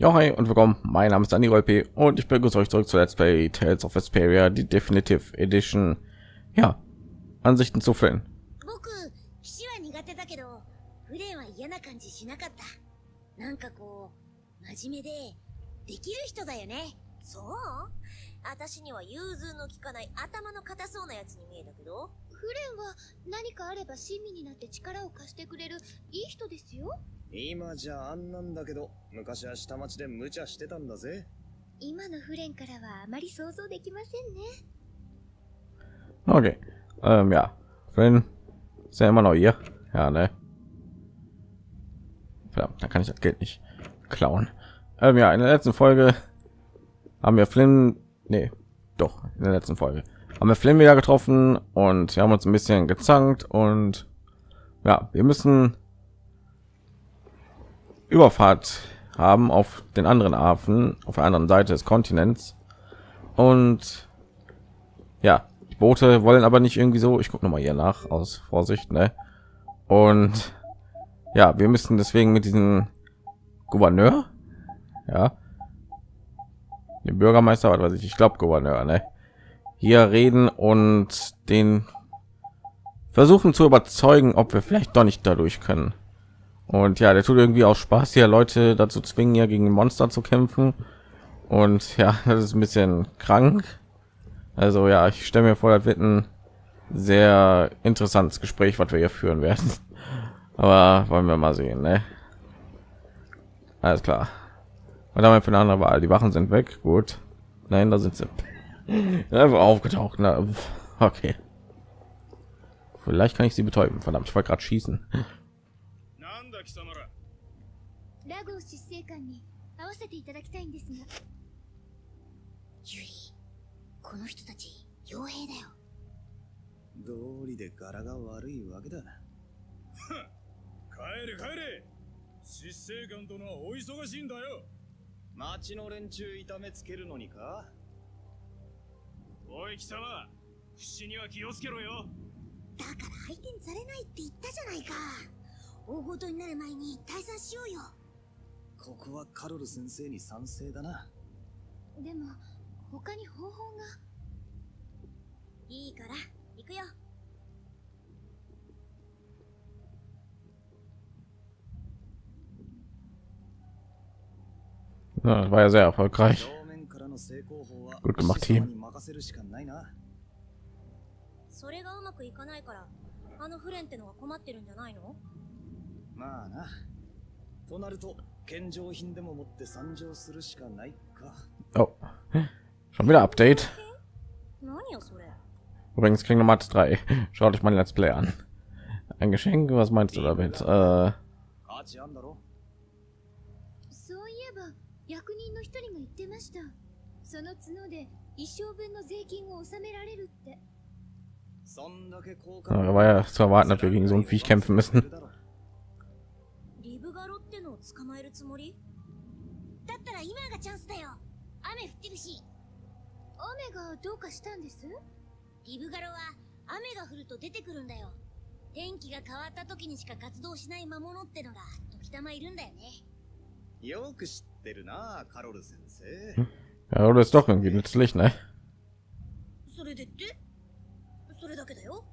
Ja, hi und willkommen. Mein Name ist Dani P. und ich begrüße euch zurück zu Let's Play Tales of Vesperia, die Definitive Edition. Ja, Ansichten zu Film. 僕騎士は苦手だけどフレンは嫌な感じしなかったなんかこう真面目でできる人だよねそう私には融通の利かない頭の固そうなやつに見えたけどフレンは何かあれば親身になって力を貸してくれるいい人ですよ今じゃあんなんだけど昔は下町で無茶してたんだぜ今のフレンからはあまり想像できませんね Okay, ähm, ja, Flynn ist ja immer noch hier. Ja, ne? Verdammt, da kann ich das Geld nicht klauen. Ähm, ja, in der letzten Folge haben wir Flynn, nee, doch in der letzten Folge haben wir Flynn wieder getroffen und wir haben uns ein bisschen gezankt und ja, wir müssen Überfahrt haben auf den anderen Hafen auf der anderen Seite des Kontinents und ja, die Boote wollen aber nicht irgendwie so. Ich gucke noch mal hier nach aus Vorsicht, ne? Und ja, wir müssen deswegen mit diesem Gouverneur, ja, dem Bürgermeister, was weiß ich, ich glaube Gouverneur, ne? Hier reden und den versuchen zu überzeugen, ob wir vielleicht doch nicht dadurch können. Und ja, der tut irgendwie auch Spaß, hier Leute dazu zwingen, ja gegen Monster zu kämpfen. Und ja, das ist ein bisschen krank. Also ja, ich stelle mir vor, das wird ein sehr interessantes Gespräch, was wir hier führen werden. Aber wollen wir mal sehen, ne? Alles klar. Und damit für eine andere Wahl. Die Wachen sind weg. Gut. Nein, da sind sie. Einfach aufgetaucht. Na, okay. Vielleicht kann ich sie betäuben. Verdammt, ich wollte gerade schießen. せていただきたいんですが。ユリこの人たち傭兵だよ。道理で柄が悪いわけだ。帰れ帰れ。執政官殿はお忙しいんだよ。町の連中痛めつけるのにか？おい貴様。口には気をつけろよ。だから相手にされないって言ったじゃないか。大ごとになる前に退散しようよここはカロル先生に賛成だな。でも他に方法が。いいから行くよ。Ja, das war ja sehr erfolgreich. Gut gemacht, Team それがうまくいかないからあのフレンってのは困ってるんじゃないの？まあなとなると献上品でも持って参上するしかないか Oh, schon wieder Update. 何よそれ Übrigens Kingdom Hearts 3. Schaut euch mein Let's Play an. Ein Geschenk, was meinst du damit? Äh, 価値あんだろそういえば役人の一人が言ってましたその角で一生分の税金を納められるってそんだけ効 ja, war ja zu erwarten, dass wir gegen so ein Viech kämpfen müssen. 捕まえるつもり？だったら今がチャンスだよ。雨降ってるし。雨がどうかしたんです？リブガロは雨が降ると出てくるんだよ。天気が変わった時にしか活動しない魔物ってのが時たまいるんだよね。よく知ってるなカロル先生。Ja, oder ist doch irgendwie nützlich, ne? それでって？それだけだよ。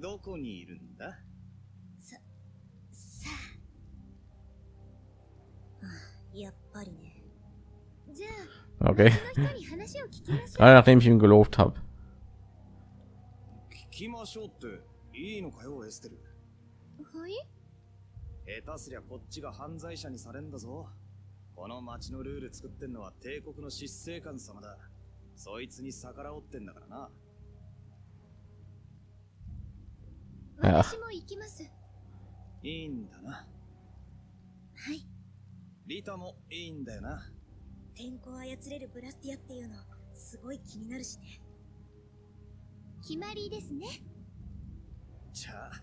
どこにいるんだ？やっぱりね。じゃ Okay. あその人に話を聞きましょう。Gerade nachdem ich ihm gelobt habe. 聞きましょうっていいのかよエステル。はい？下手すりゃこっちが犯罪者にされんだぞ。この町のルール作ってんのは帝国の執政官様だ。そいつに逆らおってんだからな.私も行きます。いいんだな。はいリタもいいんだよな天候を操れるブラスティアっていうのすごい気になるしね決まりですねじゃあ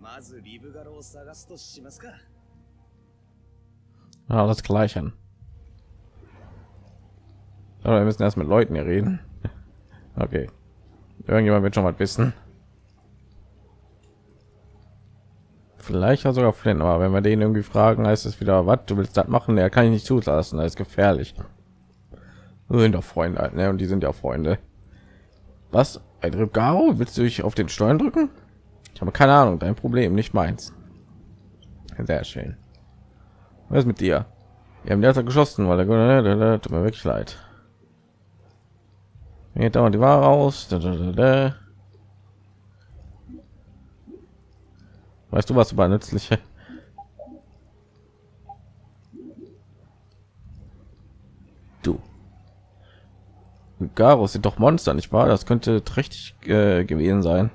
まずリブガロを探すとしますか Ja, das Gleiche. Aber wir müssen erst mit Leuten hier reden. Okay. Irgendjemand wird schon mal wissen. Vielleicht ja sogar Flynn, aber wenn wir den irgendwie fragen, heißt es wieder, was du willst das machen? Er kann ich nicht zulassen, das ist gefährlich. Wir sind doch Freunde, halt, ne? Und die sind ja Freunde. Was? Ein Ribgaro? Willst du dich auf den Steuern drücken? Ich habe keine Ahnung, dein Problem, nicht meins. Sehr schön. Was ist mit dir? Wir haben derzeit geschossen, weil der, der, der tut mir wirklich leid. Geht dauernd die Ware aus. Da, da, da, Weißt du was über nützliche? Du. Garus sind doch Monster, nicht wahr? Das könnte trächtig äh, gewesen sein.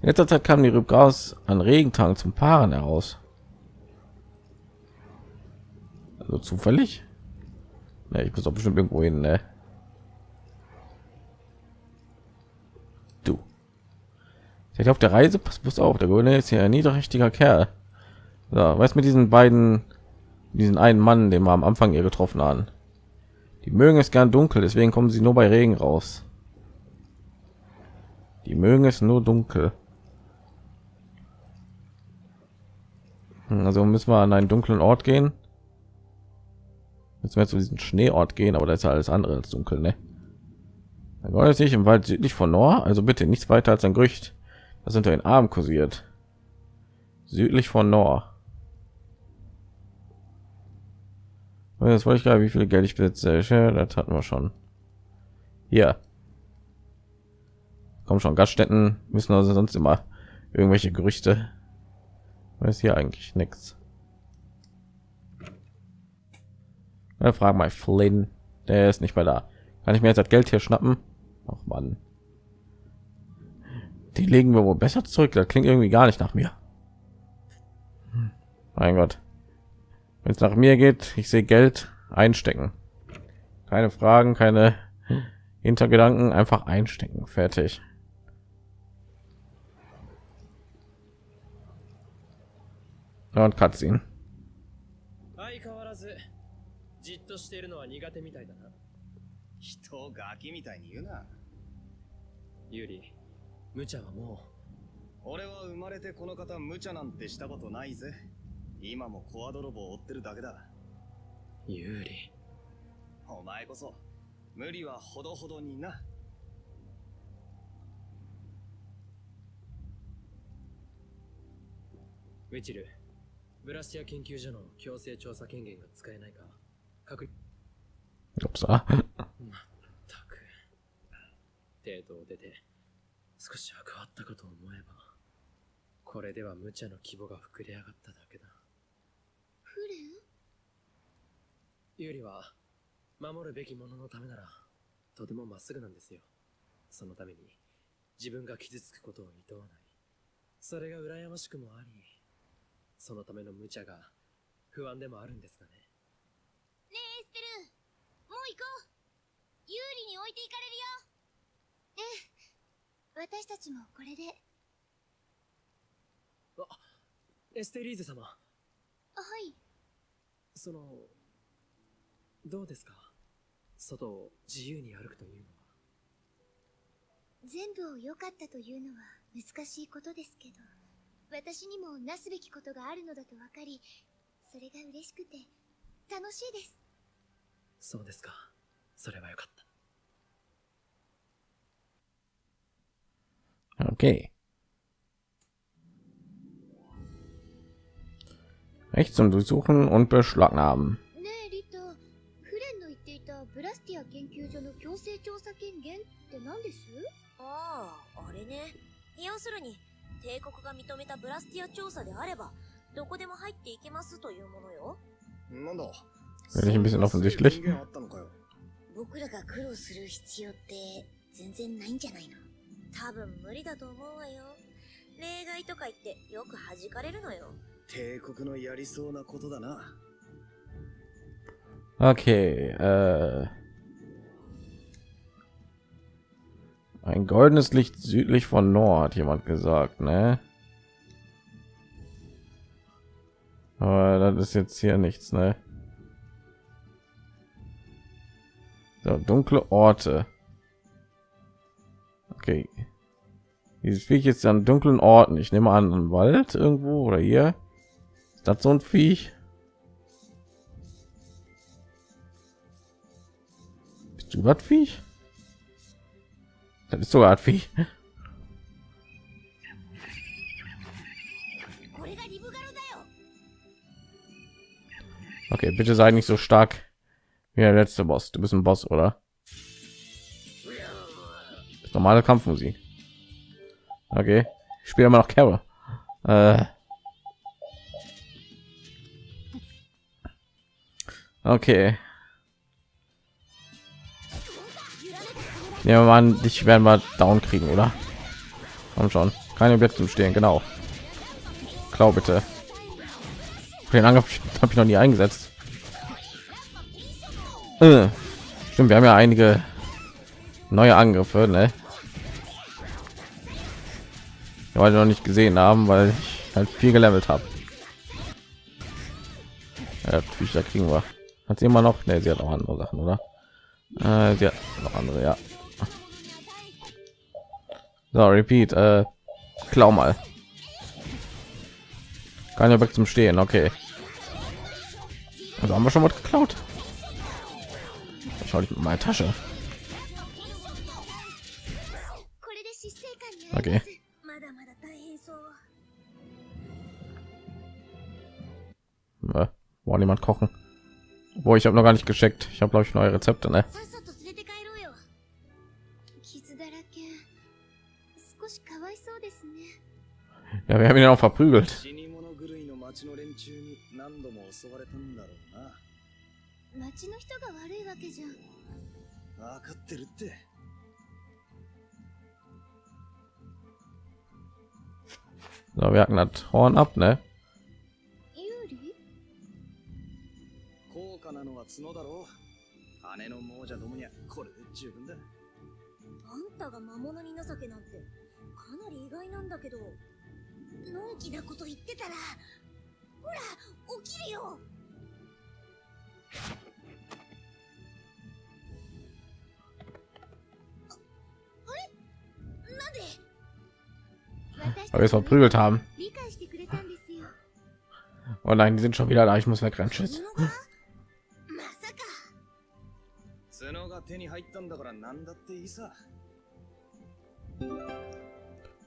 In letzter Zeit kamen die Rübgaus an Regentagen zum Paaren heraus. Also zufällig? Ne, ich muss doch bestimmt irgendwo hin, ne? Seid auf der Reise? Pass bloß auf, der Grüne ist hier ein niederträchtiger Kerl. So, was mit diesen beiden, diesen einen Mann, den wir am Anfang hier getroffen haben? Die mögen es gern dunkel, deswegen kommen sie nur bei Regen raus. Die mögen es nur dunkel. Hm, Also müssen wir an einen dunklen Ort gehen. Jetzt wir zu diesem Schneeort gehen, aber da ist ja alles andere als dunkel, ne? Dann wollen sich im Wald südlich von Nor, also bitte nichts weiter als ein Gerücht, das unter den Arm kursiert. Südlich von Nor. Jetzt wollte ich gerade, wie viel Geld ich besitze. Das hatten wir schon. Hier. Kommen schon Gaststätten müssen also sonst immer irgendwelche Gerüchte. ist hier eigentlich nichts. Frag mal Flynn. Der ist nicht mehr da. Kann ich mir jetzt das Geld hier schnappen? Ach man. Die legen wir wohl besser zurück. Das klingt irgendwie gar nicht nach mir. Hm. Mein Gott. Wenn es nach mir geht, ich sehe Geld einstecken. Keine Fragen, keine Hintergedanken, einfach einstecken. Fertig. Ja, und Cutscene. 相変わらずじっとしているのは苦手みたいだな人をガキみたいに言うな。ユーリ 無茶はも俺は生まれてこの方無茶なんてしたことないぜ。今もコア泥棒を追ってるだけだ。うユーリお前こそ、無理はほどほどにな。ウィチルブラスティア研究所の強制調査権限が使えないか確認 Upsa. た？く程度を出て少しは変わったかと思えばこれでは無茶の規模が膨れ上がっただけだ。フレンユーリは守るべきもののためならとてもまっすぐなんですよ。そのために自分が傷つくことを厭わない。それが羨ましくもありそのための無茶が不安でもあるんですがね。ねえエステルもう行こう。有利に置いていかれるよ私たちもこれで。エステリーゼ様。はい。そのどうですか？外を自由に歩くというのは。全部を良かったというのは難しいことですけど。私にもなすべきことがあるのだと分かりそれが嬉しくて楽しいです。そうですか。それはよかった Okay. Recht zum Durchsuchen und Beschlagnahmen. ねえリタフレンの言っていたブラスティア研究所の強制調査権限って何ですあああれね要するに帝国が認めたブラスティア調査であればどこでも入っていけますというものよなんだ Bin ich ein bisschen offensichtlich? 権限あったのかよ。僕らが苦労する必要って全然ないんじゃないの 多分無理だと思うわよ例外とか言ってよく弾かれるのよ帝国のやりそうなことだな。 Okay. Äh, ein goldenes Licht südlich von Nord, hat jemand gesagt, ne? Aber das ist jetzt hier nichts, ne? So, dunkle Orte. Okay. Dieses Viech jetzt an dunklen Orten. Ich nehme an, im Wald irgendwo oder hier. Ist das so ein Viech? Bist du das Viech? Das ist sogar ein Viech. Okay, bitte sei nicht so stark wie der letzte Boss. Du bist ein Boss, oder? Das ist Normale Kampfmusik. Okay, ich spiele immer noch Carol. Äh. Okay. Ja, man, dich werden wir down kriegen, oder? Komm schon, keine Bett zum Stehen, genau. Klau bitte. Den Angriff habe ich noch nie eingesetzt. Äh, Stimmt, wir haben ja einige neue Angriffe, ne? die heute noch nicht gesehen haben, weil ich halt viel gelevelt habe. Ja, Tücher kriegen wir. Hat sie immer noch? Ne, sie hat auch andere Sachen, oder? Äh, sie hat noch andere, ja. So, repeat. Äh, klau mal. Kann ja weg zum Stehen, okay. Also haben wir schon was geklaut. Da schau ich mit meiner Tasche. Okay. Äh, wollen jemand kochen? Wo ich habe noch gar nicht gecheckt. Ich habe glaube ich neue Rezepte, ne? さっさと連れて帰ろうよ傷だらけ少しかわいそうですね Ja, wir haben ihn auch verprügelt. 死に物狂いの町の連中に何度も襲われたんだろうな町の人が悪いわけじゃ分かってるって So, wir hacken das Horn ab, ne? たが魔物に情けなんてかなり意外なんだけどのんきなこと言ってたらほら起きるよああれ？なんで？私 Weil wir es verprügelt haben. Oh nein, die sind schon wieder da. Ich muss. Tschüss. か角が手に入ったんだから何だっていいさ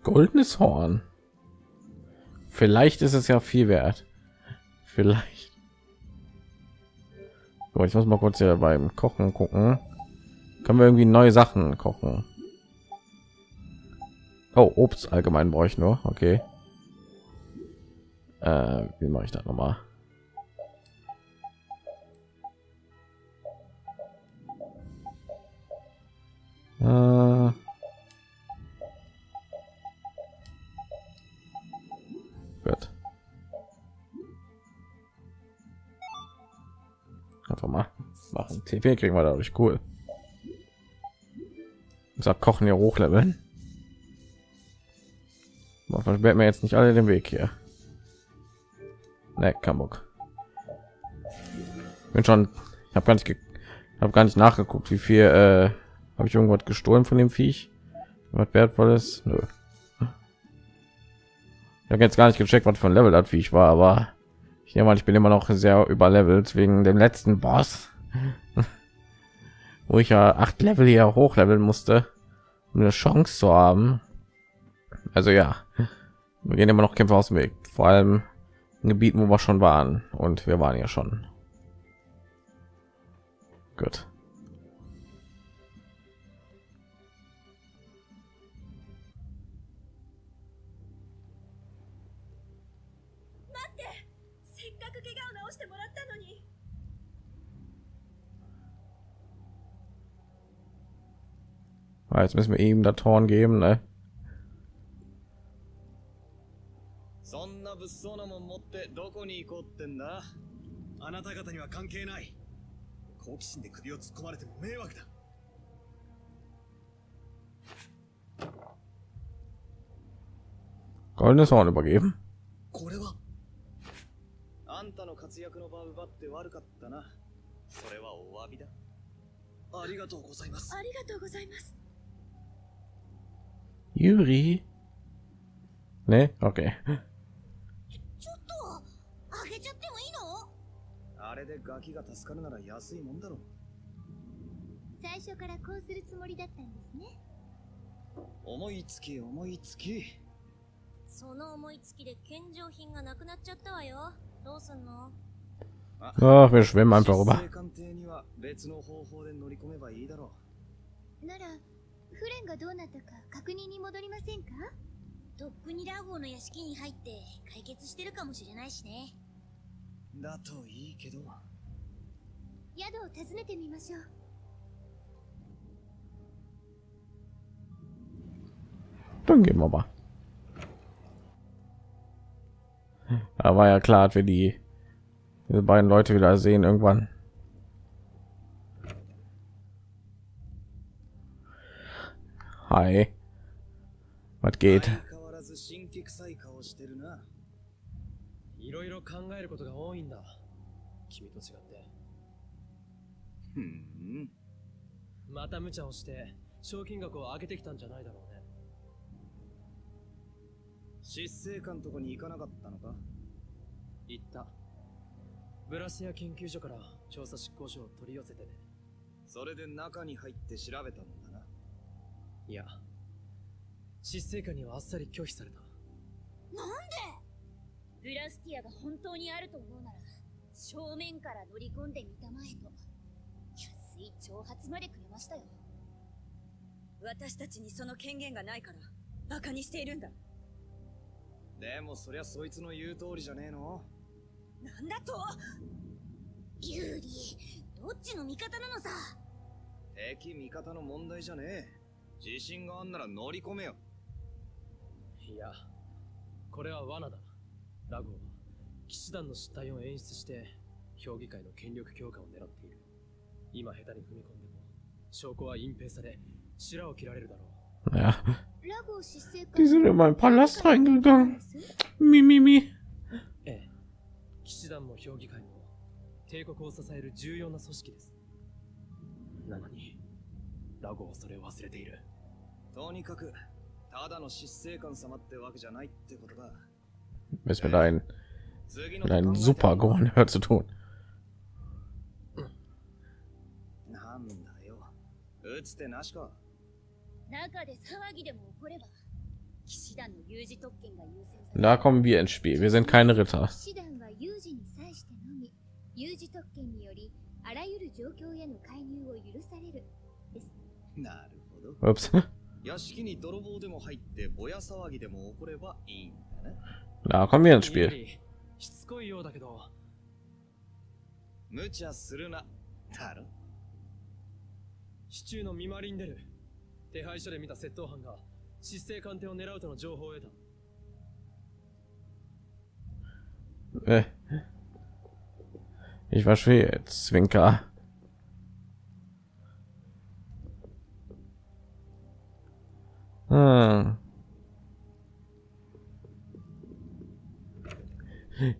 Goldenes Horn. Vielleicht ist es ja viel wert. Vielleicht. So, ich muss mal kurz hier beim Kochen gucken. Können wir irgendwie neue Sachen kochen? Oh, Obst allgemein brauche ich nur. Okay. Äh, wie mache ich das noch mal? Äh, Einfach mal machen. TP kriegen wir dadurch cool. Sag kochen hier hochleveln. Man versperrt mir jetzt nicht alle den Weg hier. Ne, kein Bock. Bin schon. Ich habe gar nicht, habe gar nicht nachgeguckt, wie viel. Äh, habe ich irgendwas gestohlen von dem Viech? Was wertvolles? Nö. Ich habe jetzt gar nicht gecheckt, was für ein Level das Viech war, aber ich nehme mal, ich bin immer noch sehr überlevelt wegen dem letzten Boss, wo ich ja acht Level hier hochleveln musste, um eine Chance zu haben. Also ja, wir gehen immer noch Kämpfe aus dem Weg, vor allem in Gebieten, wo wir schon waren und wir waren ja schon. Gut. Ah, jetzt müssen wir ihm da Torn geben, ne? Goldenes Horn übergeben. あんたの活躍の場を奪って悪かったな。それはお詫びだ。ありがとうございます。ありがとうございます。Yuri? Nee? Okay. ちょっとあげちゃってもいいの？あれでガキが助かるなら安いもんだろ最初からこうするつもりだったんですね思いつき思いつきその思いつきで献上品がなくなっちゃったわよどうすんの？Ach, wir schwimmen einfach 出 rüber. 生艦艇には別の方法で乗り込めばいいだろならフレンがどうなったか確認に戻りませんか？どこにラゴーの屋敷に入って解決してるかもしれないしね。だといいけど。宿を訪ねてみましょう。どんげまば。Da klar, für die beiden Leute wieder sehen irgendwann. Hi. Was geht? 相変わらず神経臭い顔してるな。いろいろ考えることが多いんだ。君と違って。また無茶をして賞金額を上げてきたんじゃないだろうね。執政官とこに行かなかったのか？言った。ブラシア研究所から調査執行書を取り寄せてね。それで中に入って調べたんだないや執政官にはあっさり拒否された。なんで？ブラスティアが本当にあると思うなら正面から乗り込んでみたまえと安い挑発までくれましたよ。私たちにその権限がないからバカにしているんだ。でもそりゃそいつの言う通りじゃねえの。なんだと？ユーリどっちの味方なのさ？敵味方の問題じゃねえ自信があんなら乗り込めよ。いやこれは罠だ。ラゴーは騎士団の失態を演出して評議会の権力強化を狙っている。今下手に踏み込んでも証拠は隠蔽され白を切られるだろ Ja, ラゴー執政官 die sind in meinen Palast reingegangen. Mimimi. うええ。騎士団も評議会も帝国を支える重要な組織です。なのにラゴーはそれを忘れているとにかくただの執政官様ってわけじゃないってことだ Ist mit einem 次の mit einem 考えて super Gouverneur zu tun. なんだよ打つてなしか中で騒ぎでも起これば騎士団の有事特権が優先され Da kommen wir ins Spiel. Wir sind keine Ritter. 騎士団は有事に際してのみ有事特権によりあらゆる状況への介入を許されるですなるほど Ups. 屋敷に泥棒でも入ってぼや騒ぎでも起こればいいんだね。Da kommen しつこいようだけど。無茶するな。だろ市中の見回りに出る手配所で見た窃盗犯が執政官邸を狙うとの情報を得た。Äh. Ich verstehe jetzt, Zwinker. Hm.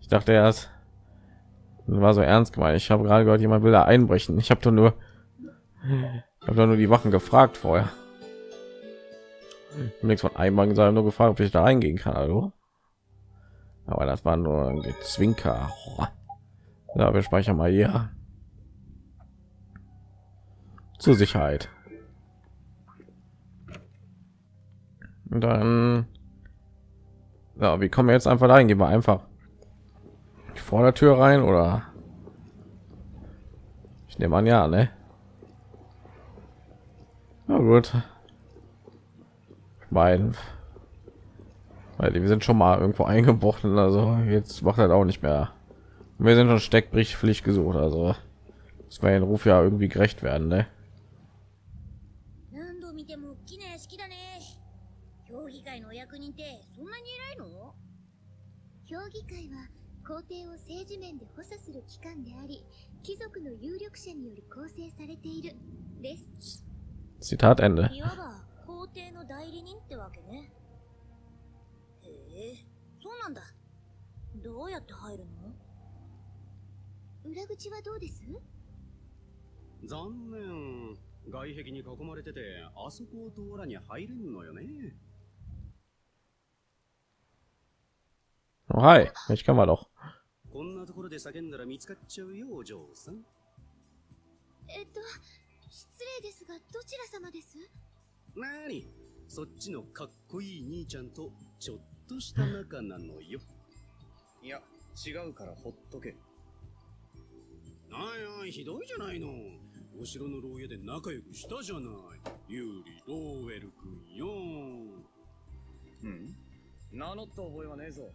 Ich dachte erst, war so ernst gemeint. Ich habe gerade gehört, jemand will da einbrechen. Ich habe doch nur, habe nur die Wachen gefragt vorher. Nichts von einbrechen, sondern nur gefragt, ob ich da reingehen kann. Hallo? Aber das war nur ein Zwinker. Ja, wir speichern mal hier. Zur Sicherheit. Und dann... Ja, wie kommen wir jetzt einfach dahin? Gehen wir einfach vor der Tür rein oder... Ich nehme an, ja, ne? Na gut. Mein weil wir sind schon mal irgendwo eingebrochen also jetzt macht er auch nicht mehr wir sind schon steckbrichpflicht gesucht also das war den ruf ja irgendwie gerecht werden ne? 評議会は皇帝を政治面で補佐する機関であり貴族の有力者により構成されている。です。Zitat Ende いわば皇帝の代理人ってわけね。へえ。そうなんだ。どうやって入るの？裏口はどうです？残念。外壁に囲まれててあそこを通らに入れんのよね Oh, hi, ich kann mal doch. こんなところで叫んだら見つかっちゃうよお嬢さん。えっと失礼ですがどちら様です？なにそっちのかっこいい兄ちゃんとちょっとした仲なのよ。いや違うからほっとけ。ないないひどいじゃないの。お城の牢屋で仲良くしたじゃない。ユーリローウェル君よ。うん。名乗った覚えはねえぞ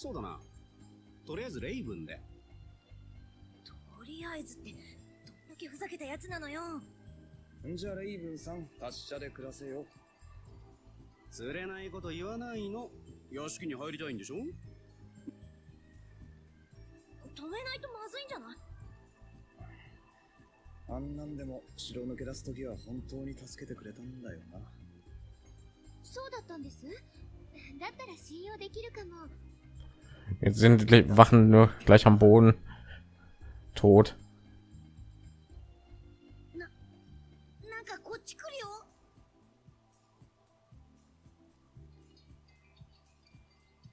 そうだな。とりあえずレイブンで。とりあえずってどんだけふざけたやつなのよ。じゃレイブンさん、達者で暮らせよ。釣れないこと言わないの。屋敷に入りたいんでしょ？止めないとまずいんじゃない？あんなんでも城抜け出す時は本当に助けてくれたんだよなそうだったんですだったら信用できるかも Jetzt sind die Wachen nur gleich am Boden. Tot. なんかこっち来るよ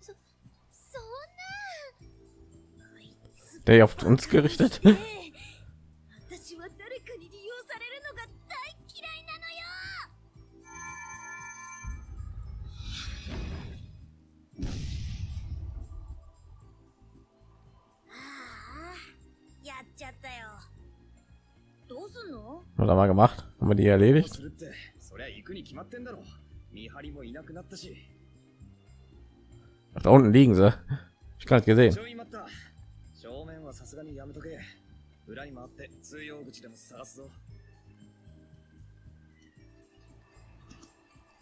そんな Der auf uns gerichtet. Was haben wir gemacht? Haben wir die erledigt? Ach, da unten liegen sie. Ich kann es gesehen.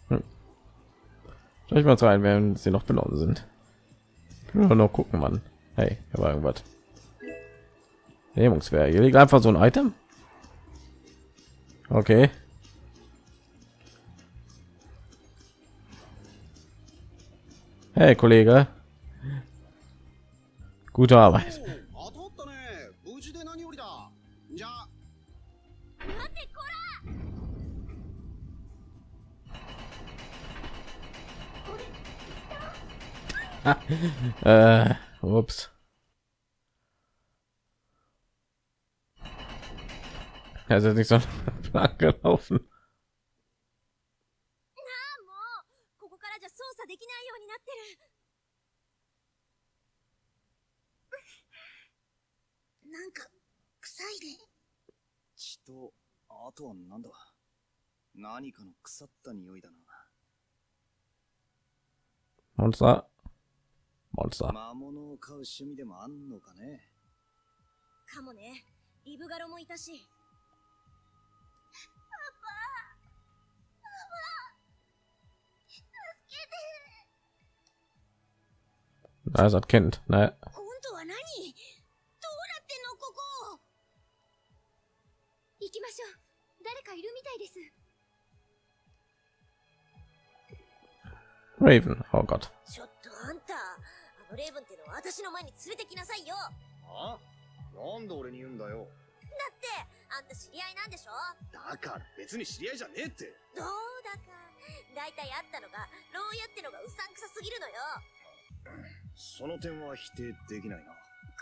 Hm. Schau ich mal rein, wenn sie noch benommen sind. Nur noch gucken, Mann. Hey, hier war irgendwas. Nehmungswehr. Hier liegt einfach so ein Item. Okay. Hey Kollege. Gute Arbeit. äh, ups. Also nicht so lang gelaufen. もうここからじゃ操作できないようになってる。なんか臭いね血とあとはなんだ。何かの腐った匂いだな。Monster. Monster. 魔物を飼う趣味でもあんのかね。かもね。リブガロもいたしるみたいです。Raven. Oh Gott. ちょっとあんたあのレイブンってのは私の前に連れてきなさいよ。あ？なんで俺に言うんだよ。だってあんた知り合いなんでしょ？だから別に知り合いじゃねえって。どうだか。大体あったのが牢屋ってのがうさんくさすぎるのよその点は否定できないな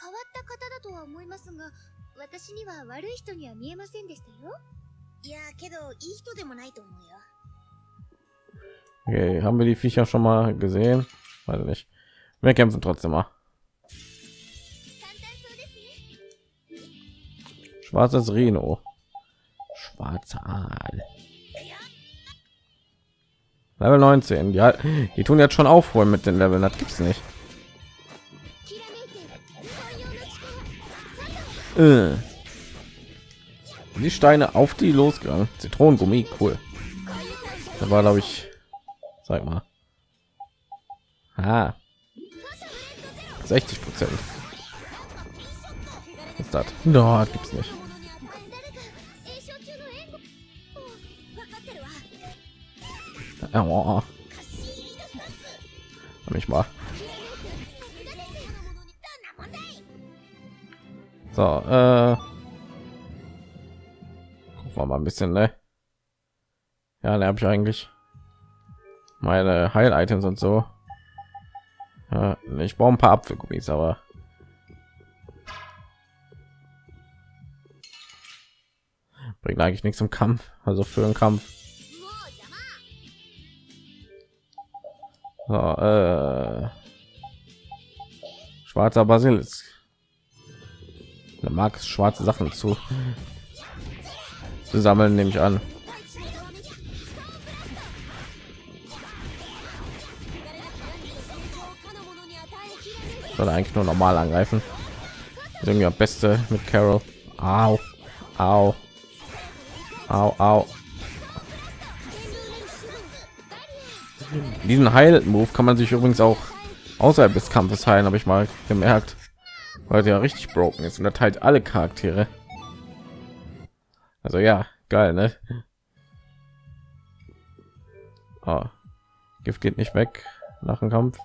変わった方だとは思いますが私には悪い人には見えませんでしたよいやけどいい人でもないと思うよ Okay, haben wir die Viecher schon mal gesehen? Weiß ich nicht. Wir kämpfen trotzdem mal. 簡単そうですね Schwarzes Reno. Schwarzer Aal. Level 19. Ja, die tun jetzt schon aufholen mit den Leveln. Das gibt's nicht. Äh. Die Steine auf die losgegangen. Zitronengummi, cool. Da war glaube ich, sag mal. Ah. ha. 60 Prozent. Ist das? No, gibt's nicht. Oh. Mich mal. So, äh, war mal ein bisschen, ne? Ja, da habe ich eigentlich meine Heil-Items und so. Ja, ich brauche ein paar Apfelgummis, aber bringt eigentlich nichts im Kampf, also für einen Kampf. So, äh, schwarzer Basilisk. Er mag schwarze Sachen zu, zu sammeln, nehme ich an. Soll eigentlich nur normal angreifen. Irgendwie am beste mit Carol. Au, au, au, au. Diesen Heil-Move kann man sich übrigens auch außerhalb des Kampfes heilen, habe ich mal gemerkt, weil der ja richtig broken ist und er teilt alle Charaktere. Also ja, geil, ne? Oh. Gift geht nicht weg nach dem Kampf.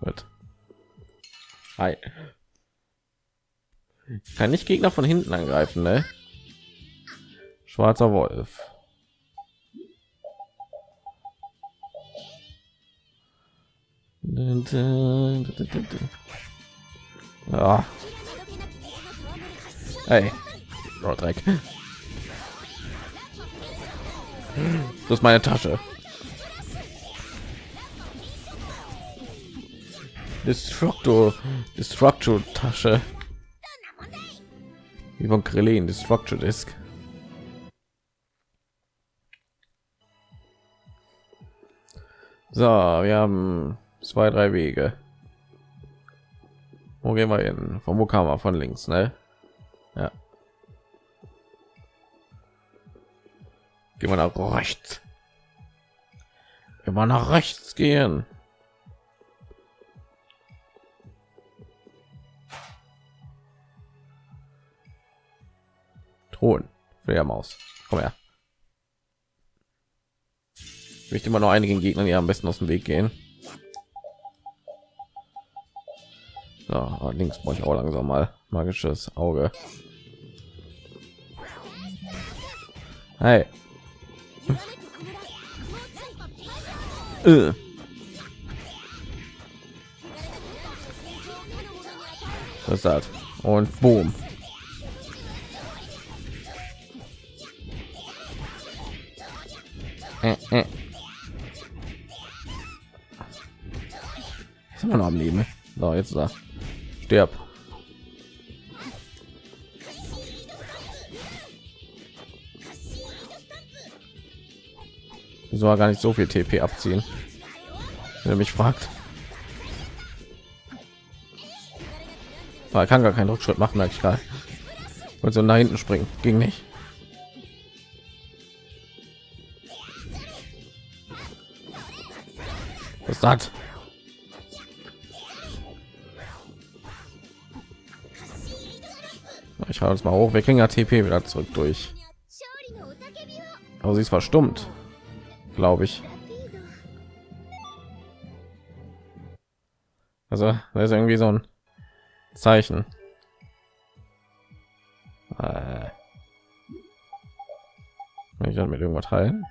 Gut. Hi. Ich kann nicht Gegner von hinten angreifen, ne? Schwarzer Wolf. Ja. Hey. Oh, Dreck. Das ist meine Tasche. Destructo, Destructo Tasche. Wie von Krillin, Destructo Disc. So, wir haben zwei, drei Wege. Wo gehen wir hin? Von wo kam er? Von links, ne? Ja. Gehen wir nach rechts. Immer nach rechts gehen. Thron. Fledermaus. Komm her. Ich möchte immer noch einigen Gegnern, die am besten aus dem Weg gehen. So, links brauche ich auch langsam mal magisches Auge. Hey. Äh. Das? Und boom. Äh, äh. Ist immer noch am Leben. So, jetzt da. Stirb. Soll gar nicht so viel TP abziehen. Wenn er mich fragt. Er kann gar keinen Rückschritt machen, merke ich gerade. Und so nach hinten springen. Ging nicht. Was hat? Ich haue uns mal hoch. Wir kriegen ja TP wieder zurück durch. Aber sie ist verstummt, glaube ich. Also, da ist irgendwie so ein Zeichen. Äh. Wenn ich dann mit irgendwas teilen.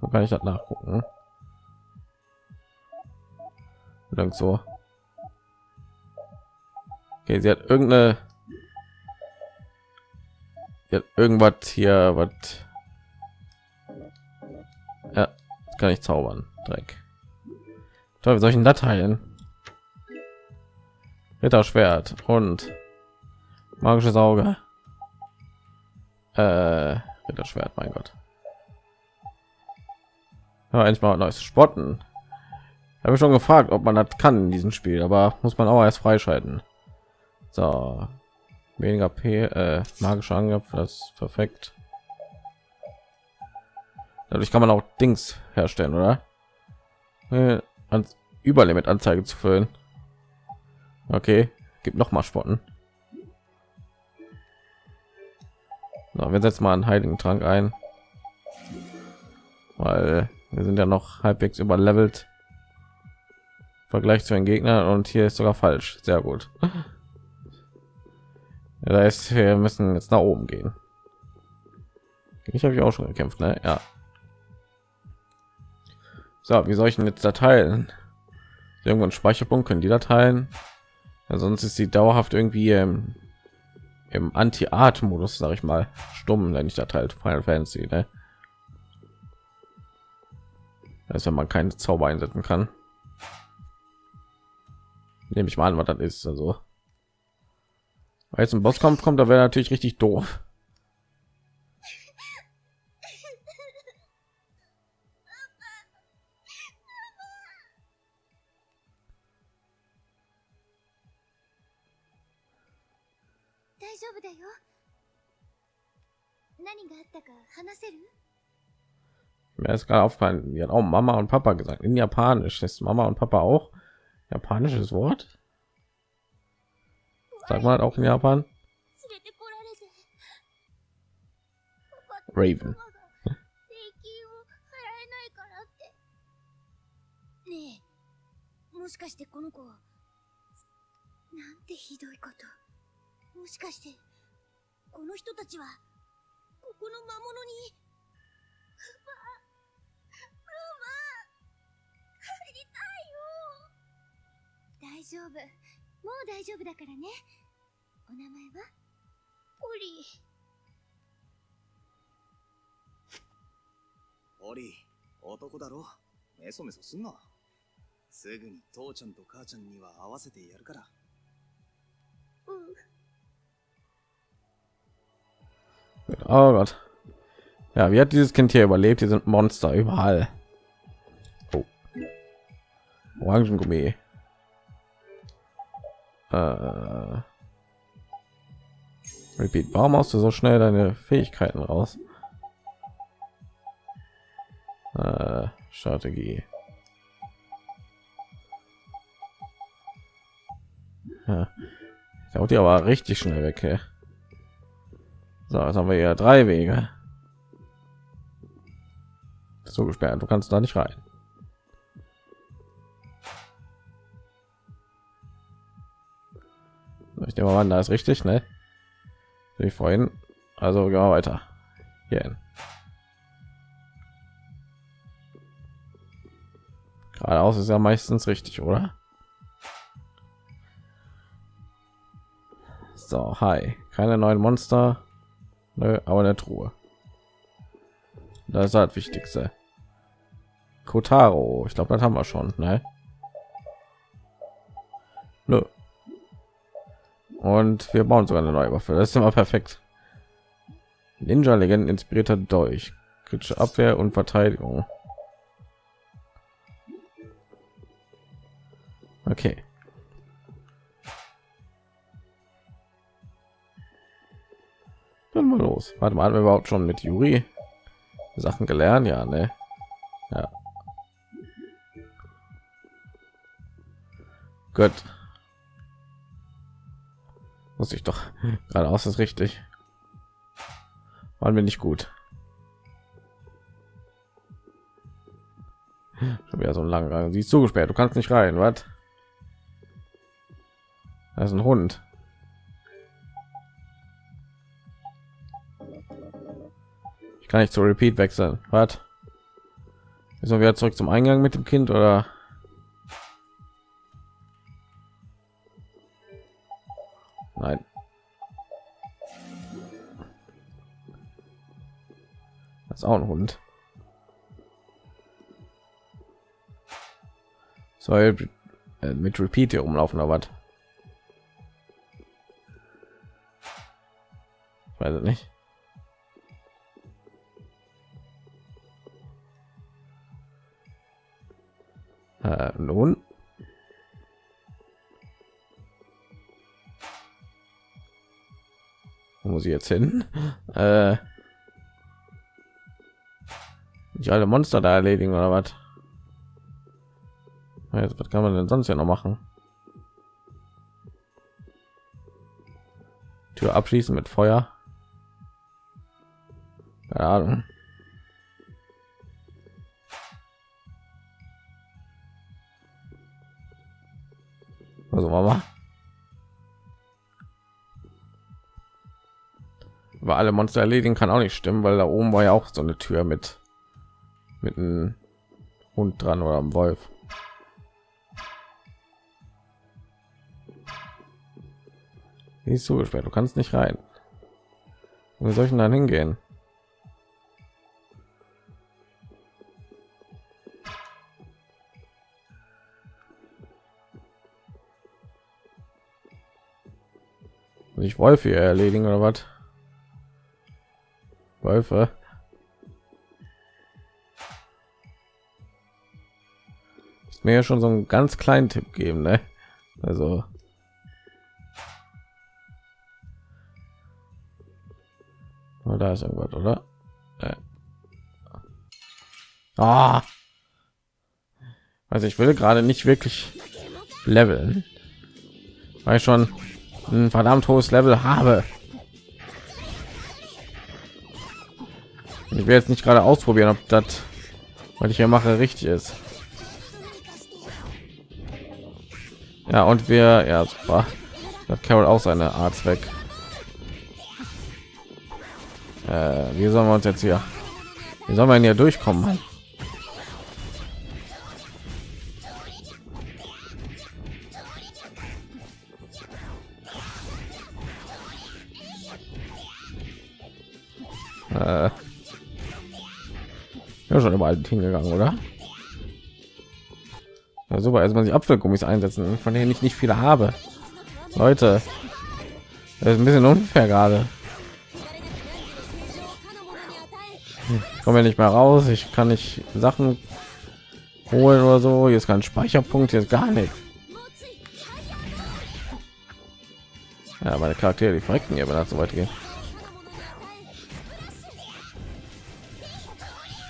Wo kann ich das nachgucken? So Okay, sie hat irgendeine hat irgendwas hier, was ja, kann ich zaubern. Dreck. Toll, wie solchen Dateien? Ritterschwert und magisches Auge. Äh, Ritterschwert, mein Gott. Ja, endlich mal neues Spotten. Habe schon gefragt, ob man das kann in diesem Spiel, aber muss man auch erst freischalten. So, weniger P, äh, magischer Angriff, das ist perfekt. Dadurch kann man auch Dings herstellen, oder? Äh, Überlimit Anzeige zu füllen. Okay, gibt noch mal Spotten. So, wir setzen mal einen heiligen Trank ein, weil Wir sind ja noch halbwegs überlevelt. Vergleich zu den Gegnern und hier ist sogar falsch. Sehr gut. Ja, da ist, wir müssen jetzt nach oben gehen. Ich habe ich auch schon gekämpft, ne? Ja. So, wie soll ich denn jetzt da teilen? Irgendwann Speicherpunkt können die Dateien. Ja, sonst ist sie dauerhaft irgendwie im, im Anti-Art-Modus, sage ich mal, stumm, wenn ich da teilt Final Fantasy. Ne? Ist, wenn man keine Zauber einsetzen kann. Nehme ich mal an, was das ist. Also weil jetzt ein Boss kommt, kommt, da wäre natürlich richtig doof. Mir ist gerade aufgefallen, die hat auch Mama und Papa gesagt. In Japanisch ist Mama und Papa auch japanisches Wort. Sag mal auch in Japan. Raven. 大丈夫もう大丈夫だからねお名前はポリポリ男だろメソメソすんなすぐに父ちゃんと母ちゃんには合わせてやるから Oh Gott. Ja, wie hat dieses Kind hier überlebt? Hier sind Monster überall. Oh. Orangengummi. Äh. Repeat. Warum hast du so schnell deine Fähigkeiten raus? Äh, Strategie. Ja. Da die aber richtig schnell weg. Ey. So, jetzt haben wir ja drei Wege. So gesperrt, du kannst da nicht rein. Ich nehme mal an, da ist richtig, ne? Wie vorhin. Also gehen wir weiter. Hier hin. Geradeaus ist ja meistens richtig, oder? So, hi. Keine neuen Monster. Nö, aber eine Truhe. Das ist halt wichtigste. Kotaro. Ich glaube, das haben wir schon, ne? Nö. Und wir bauen sogar eine neue Waffe. Das ist immer perfekt. Ninja Legenden inspirierter Dolch. Kritische Abwehr und Verteidigung. Okay. Dann mal los. Warte mal, haben wir überhaupt schon mit Juri Sachen gelernt? Ja, ne? Ja. Gut. Muss ich doch geradeaus ist richtig. Waren wir nicht gut. Schon wieder so ein langer. Sie ist zugesperrt. Du kannst nicht rein. Was? Das ist ein Hund. Ich kann nicht zu Repeat wechseln. Was? Müssen wir wieder zurück zum Eingang mit dem Kind oder? Ist auch ein Hund. Soll äh, mit Repeat hier umlaufen oder was? Weiß es nicht. Äh, nun. Wo muss ich jetzt hin? Äh, nicht alle Monster da erledigen oder was? Jetzt, was kann man denn sonst ja noch machen? Tür abschließen mit Feuer. Keine Also Mama. Über alle Monster erledigen kann auch nicht stimmen, weil da oben war ja auch so eine Tür mit mit einem Hund dran oder am Wolf. Die ist zugesperrt, du kannst nicht rein. Wo soll ich dann hingehen? Muss ich Wolfe erledigen oder was? Wölfe. Mir ja schon so einen ganz kleinen Tipp geben, ne? Also Oh, da ist irgendwas, oder? Äh. Ah. Also ich will gerade nicht wirklich leveln, weil ich schon ein verdammt hohes Level habe. Ich will jetzt nicht gerade ausprobieren, ob das, was ich hier mache, richtig ist. Ja, und wir, ja, super. Hat Carol auch seine Art weg. Äh, wie sollen wir uns jetzt hier? Wie soll man hier durchkommen? Mann? Äh, ja, schon überall hingegangen, oder? Ja, super, erstmal die Apfelgummis einsetzen, von denen ich nicht viele habe. Leute, das ist ein bisschen unfair gerade. Ich komme ja nicht mehr raus, ich kann nicht Sachen holen oder so. Hier ist kein Speicherpunkt, hier ist gar nichts. Ja, meine Charaktere, die verrecken hier, wenn das so weit geht.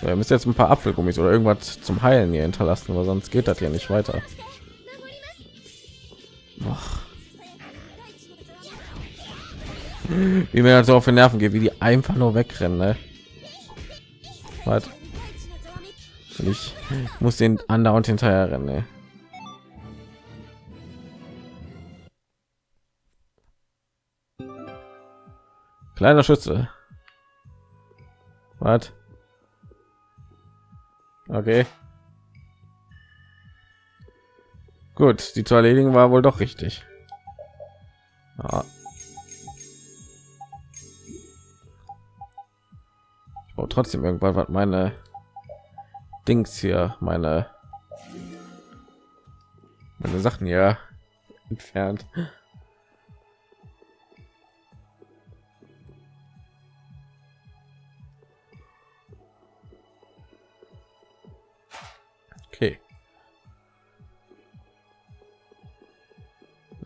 Wir müssen jetzt ein paar Apfelgummis oder irgendwas zum Heilen hier hinterlassen, weil sonst geht das ja nicht weiter. Och. Wie mir so auf den Nerven geht, wie die einfach nur wegrennen. Ne? Was? Ich muss den andauernd hinterher rennen. Ne? Kleiner Schütze. Was? Okay. Gut, die zu erledigen war wohl doch richtig. Ja. Ich brauche trotzdem irgendwann was meine Dings hier, meine meine Sachen hier entfernt.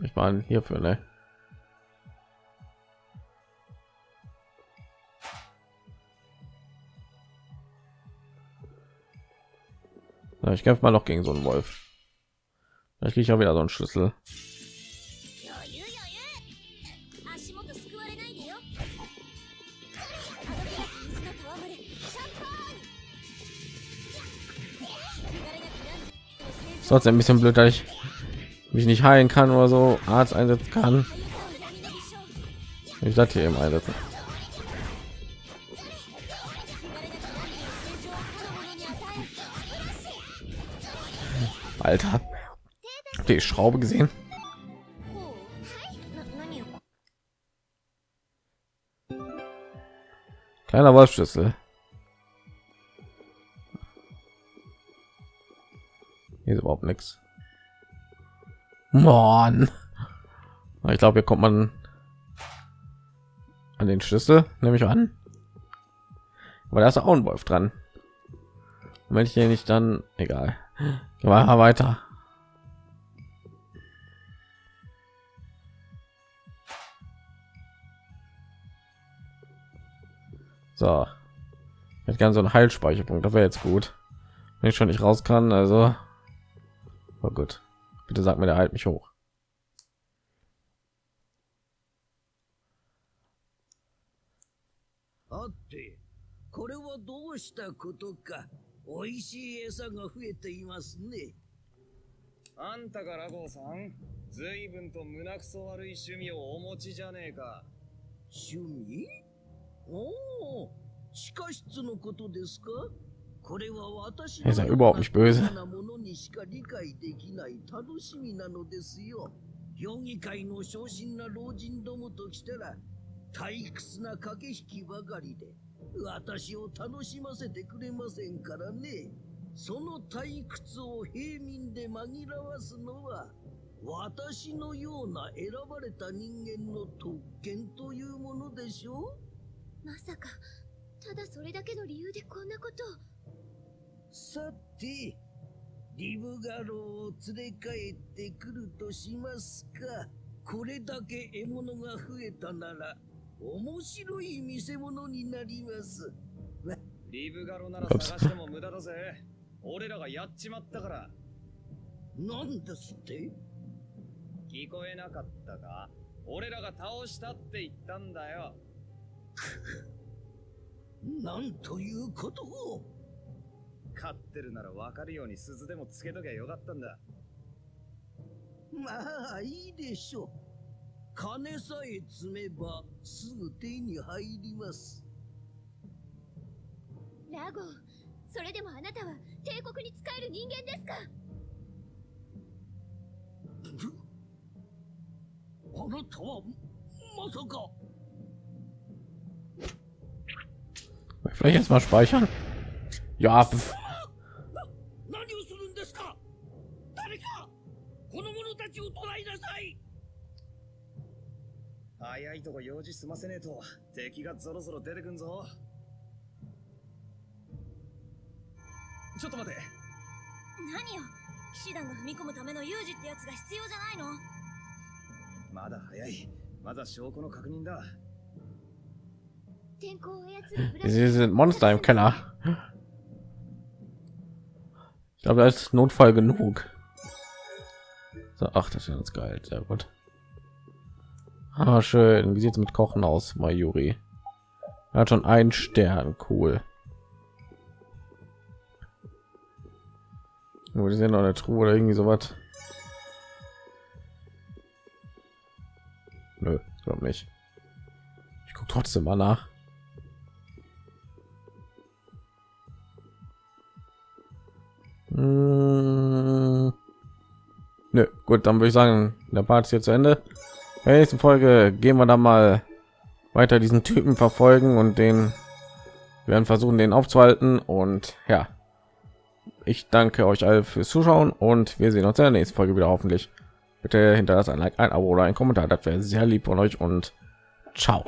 Ich meine hierfür, ne? Na, ich kämpfe mal noch gegen so einen Wolf. ich kriege ich auch wieder so einen Schlüssel. Sonst ein bisschen blöd, dass ich mich nicht heilen kann oder so Arzt einsetzen kann. Ich das hier eben einsetzen. Alter, die Schraube gesehen? Kleiner Wolfschlüssel. Hier ist überhaupt nichts. Mann. Ich glaube, hier kommt man an den Schlüssel, nehme ich an. Aber da ist auch ein Wolf dran. Und wenn ich hier nicht dann egal. Mal weiter. So. Ich gerne so ein Heilspeicherpunkt, das wäre jetzt gut. Wenn ich schon nicht raus kann, also. Oh gut. Bitte sag mir, der halt mich hoch. あって、これはどうしたことか。美味しい餌が増えていますね。あんたがラゴンさん随分と胸くそ悪い趣味をお持ちじゃねえか。趣味？おお、地下室のことですか？これは私 Er ja überhaupt nicht böse. なものにしか理解できない楽しみなのですよ。評議会の昇進な老人どもときたら退屈な駆け引きばかりで私を楽しませてくれませんからね。その退屈を平民で紛らわすのは私のような選ばれた人間の特権というものでしょうまさかただそれだけの理由でこんなことをさて、リブガローを連れ帰ってくるとしますか。これだけ獲物が増えたなら、面白い見せ物になります。わリブガロなら探しても無駄だぜ。俺らがやっちまったから。なんですって？聞こえなかったか？俺らが倒したって言ったんだよ。なんということを勝ってるなら分かるように鈴でもつけときゃよかったんだ。まあ、いいでしょう。金さえ積めば、すぐ手に入ります。ラゴンそれでもあなたは帝国に仕える人間ですか？あなたは、まさか。Vielleicht erst mal speichern? Ja, pf, の者たちを捕らえなさい早いとこ用事済ませねえと敵がゾロゾロ出てくんぞ。ちょっと待て。何よ騎士団が踏み込むための有事ってやつが必要じゃないの？まだ早い。まずは証拠の確認だ。天候を操るブラ sie sind Monster im Keller. Ich glaube, da ist Notfall genug. Ach, das ist ganz geil. Sehr gut. Ah, schön. Wie sieht es mit Kochen aus, Mayuri? Er hat schon einen Stern. Cool. Wo die sind noch eine Truhe oder irgendwie sowas. Nö, glaube nicht. Ich gucke trotzdem mal nach. Mm. Nö, gut, dann würde ich sagen, der Part ist jetzt zu Ende. In der nächsten Folge gehen wir dann mal weiter diesen Typen verfolgen und den werden versuchen, den aufzuhalten. Und ja, ich danke euch alle fürs Zuschauen und wir sehen uns in der nächsten Folge wieder hoffentlich. Bitte hinterlasst ein Like, ein Abo oder ein Kommentar, das wäre sehr lieb von euch und ciao.